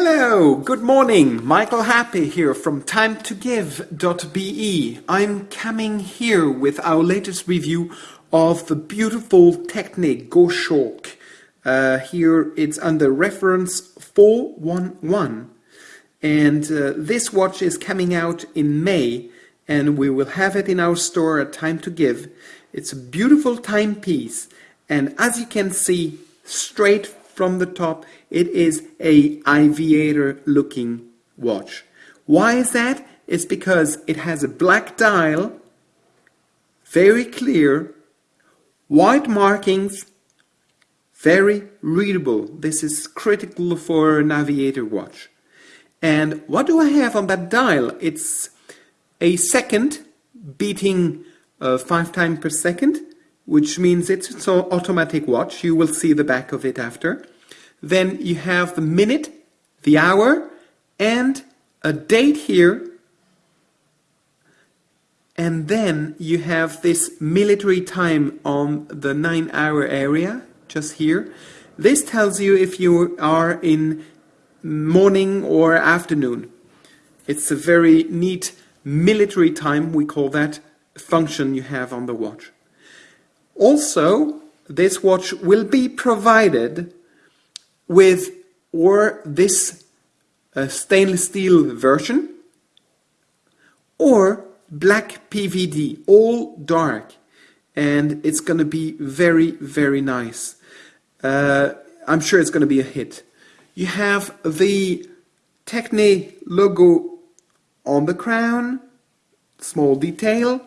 Hello, good morning. Michael Happy here from timetogive.be. I'm coming here with our latest review of the beautiful Techne Goshawk. Uh, here it's under reference 411 and uh, this watch is coming out in May and we will have it in our store at Time to Give. It's a beautiful timepiece and as you can see straight from the top it is a aviator looking watch. Why is that? It's because it has a black dial, very clear, white markings, very readable. This is critical for an aviator watch. And what do I have on that dial? It's a second beating uh, five times per second, which means it's an automatic watch. You will see the back of it after. Then you have the minute, the hour, and a date here. And then you have this military time on the nine hour area, just here. This tells you if you are in morning or afternoon. It's a very neat military time, we call that function you have on the watch. Also, this watch will be provided with or this uh, stainless steel version or black PVD, all dark. And it's going to be very, very nice. Uh, I'm sure it's going to be a hit. You have the Techne logo on the crown, small detail.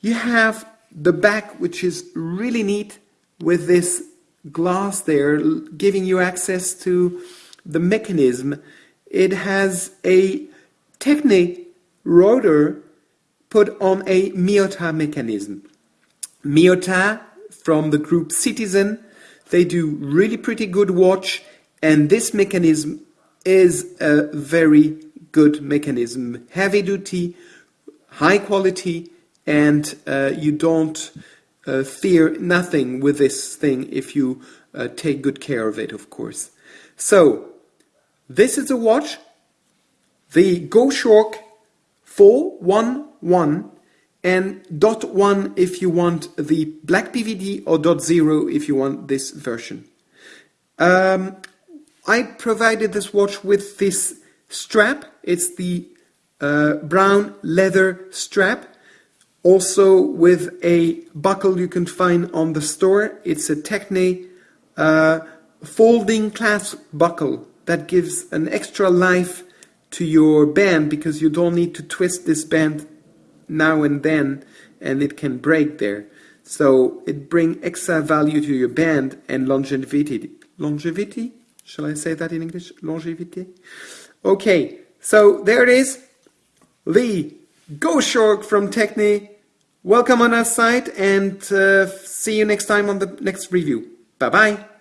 You have the back, which is really neat with this glass there giving you access to the mechanism. It has a Techne rotor put on a Miyota mechanism. Miyota from the group Citizen, they do really pretty good watch and this mechanism is a very good mechanism, heavy duty, high quality, and uh, you don't uh, fear nothing with this thing if you uh, take good care of it, of course. So, this is a watch, the Goshawk 411 and dot 1 if you want the black PVD or dot 0 if you want this version. Um, I provided this watch with this strap. It's the uh, brown leather strap also with a buckle you can find on the store. It's a Techne uh, folding clasp buckle that gives an extra life to your band because you don't need to twist this band now and then and it can break there. So it brings extra value to your band and longevity. Longevity? Shall I say that in English? Longevity? Okay, so there it is. The Goshawk from Techne Welcome on our site and uh, see you next time on the next review. Bye bye.